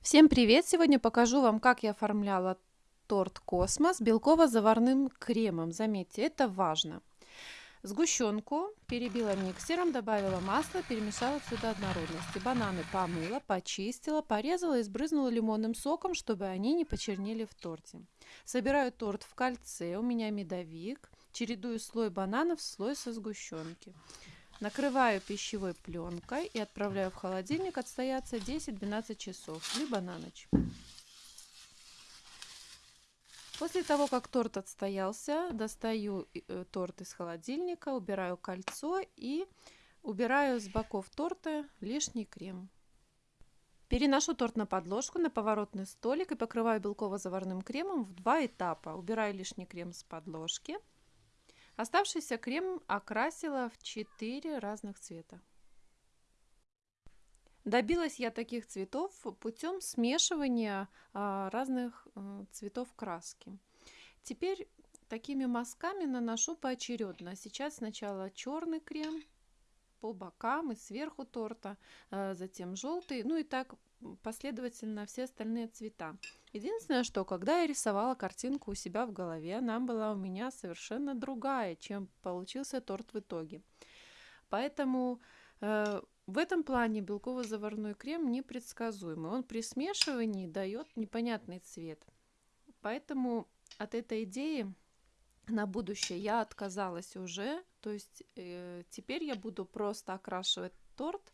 Всем привет! Сегодня покажу вам, как я оформляла торт «Космос» белково-заварным кремом. Заметьте, это важно. Сгущенку перебила миксером, добавила масло, перемешала все до однородности. Бананы помыла, почистила, порезала и сбрызнула лимонным соком, чтобы они не почернели в торте. Собираю торт в кольце, у меня медовик, чередую слой бананов, слой со сгущенки. Накрываю пищевой пленкой и отправляю в холодильник отстояться 10-12 часов, либо на ночь. После того, как торт отстоялся, достаю э, торт из холодильника, убираю кольцо и убираю с боков торта лишний крем. Переношу торт на подложку, на поворотный столик и покрываю белково-заварным кремом в два этапа. Убираю лишний крем с подложки – Оставшийся крем окрасила в 4 разных цвета. Добилась я таких цветов путем смешивания а, разных а, цветов краски. Теперь такими мазками наношу поочередно. Сейчас сначала черный крем по бокам и сверху торта, а, затем желтый, ну и так последовательно все остальные цвета. Единственное, что когда я рисовала картинку у себя в голове, она была у меня совершенно другая, чем получился торт в итоге. Поэтому э, в этом плане белково-заварной крем непредсказуемый. Он при смешивании дает непонятный цвет. Поэтому от этой идеи на будущее я отказалась уже. То есть э, теперь я буду просто окрашивать торт,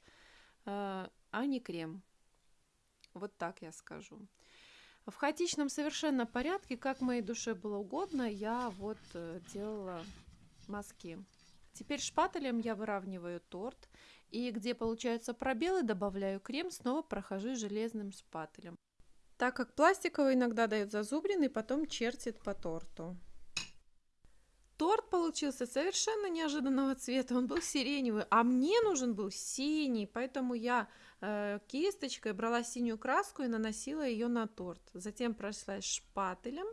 э, а не крем. Вот так я скажу. В хаотичном совершенно порядке, как моей душе было угодно, я вот э, делала мазки. Теперь шпателем я выравниваю торт. И где получаются пробелы, добавляю крем, снова прохожу железным шпателем. Так как пластиковый иногда дает зазубрин и потом чертит по торту. Торт получился совершенно неожиданного цвета, он был сиреневый, а мне нужен был синий, поэтому я э, кисточкой брала синюю краску и наносила ее на торт. Затем прошлась шпателем.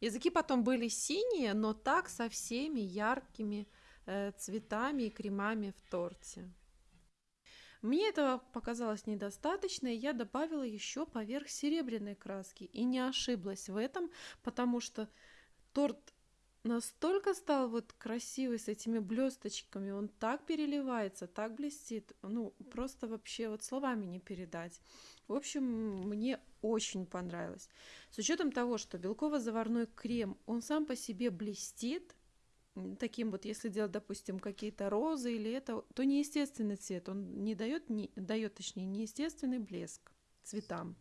Языки потом были синие, но так со всеми яркими э, цветами и кремами в торте. Мне этого показалось недостаточно, и я добавила еще поверх серебряной краски. И не ошиблась в этом, потому что торт настолько стал вот красивый с этими блесточками, он так переливается, так блестит, ну просто вообще вот словами не передать. В общем, мне очень понравилось. С учетом того, что белково-заварной крем, он сам по себе блестит, таким вот, если делать, допустим, какие-то розы или это, то неестественный цвет, он не дает, не дает, точнее, неестественный блеск цветам.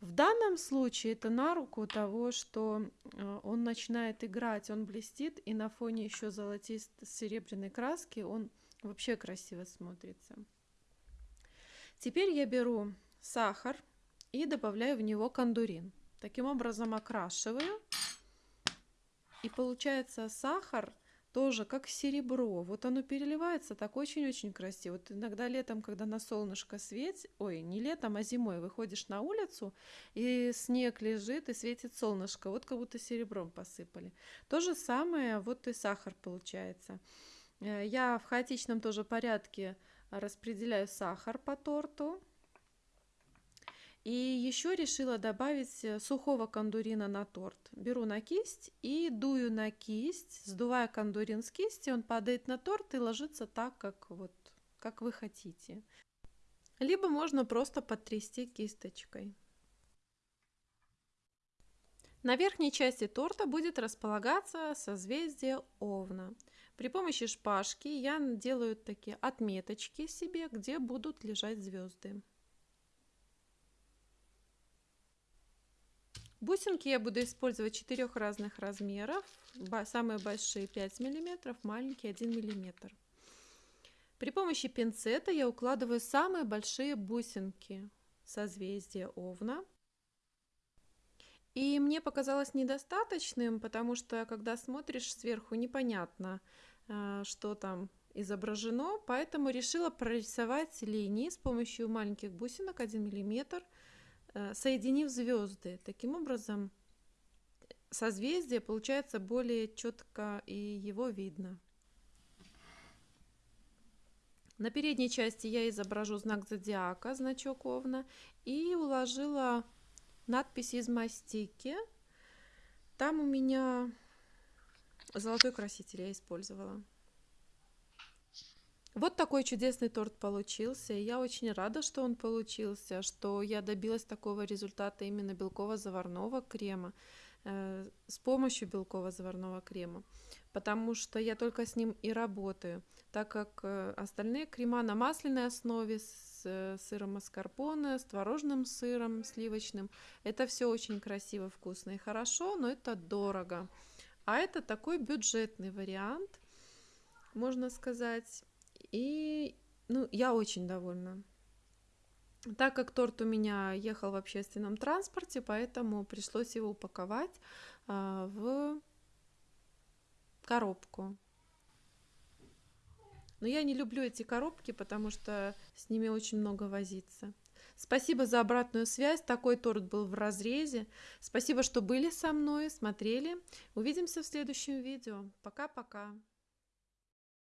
В данном случае это на руку того, что э, он начинает играть, он блестит, и на фоне еще золотисто-серебряной краски он вообще красиво смотрится. Теперь я беру сахар и добавляю в него кондурин. Таким образом окрашиваю. И получается сахар – тоже как серебро. Вот оно переливается так очень-очень красиво. Вот иногда летом, когда на солнышко светит, ой, не летом, а зимой выходишь на улицу, и снег лежит, и светит солнышко, вот как будто серебром посыпали. То же самое вот и сахар получается. Э, я в хаотичном тоже порядке распределяю сахар по торту. И еще решила добавить э, сухого кондурина на торт. Беру на кисть и дую на кисть, сдувая кондурин с кисти, он падает на торт и ложится так, как, вот, как вы хотите. Либо можно просто потрясти кисточкой. На верхней части торта будет располагаться созвездие Овна. При помощи шпажки я делаю такие отметочки себе, где будут лежать звезды. Бусинки я буду использовать четырех разных размеров. Самые большие 5 мм, маленькие 1 мм. При помощи пинцета я укладываю самые большие бусинки созвездия Овна. И мне показалось недостаточным, потому что когда смотришь сверху, непонятно, э, что там изображено, поэтому решила прорисовать линии с помощью маленьких бусинок 1 миллиметр соединив звезды. Таким образом, созвездие получается более четко и его видно. На передней части я изображу знак зодиака, значок Овна, и уложила надписи из мастики. Там у меня золотой краситель я использовала. Вот такой чудесный торт получился. Я очень рада, что он получился, что я добилась такого результата именно белково-заварного крема э, с помощью белково-заварного крема, потому что я только с ним и работаю, так как э, остальные крема на масляной основе с э, сыром маскарпоне, с творожным сыром сливочным, это все очень красиво, вкусно и хорошо, но это дорого. А это такой бюджетный вариант, можно сказать. И ну, я очень довольна. Так как торт у меня ехал в общественном транспорте, поэтому пришлось его упаковать а, в коробку. Но я не люблю эти коробки, потому что с ними очень много возиться. Спасибо за обратную связь. Такой торт был в разрезе. Спасибо, что были со мной, смотрели. Увидимся в следующем видео. Пока-пока.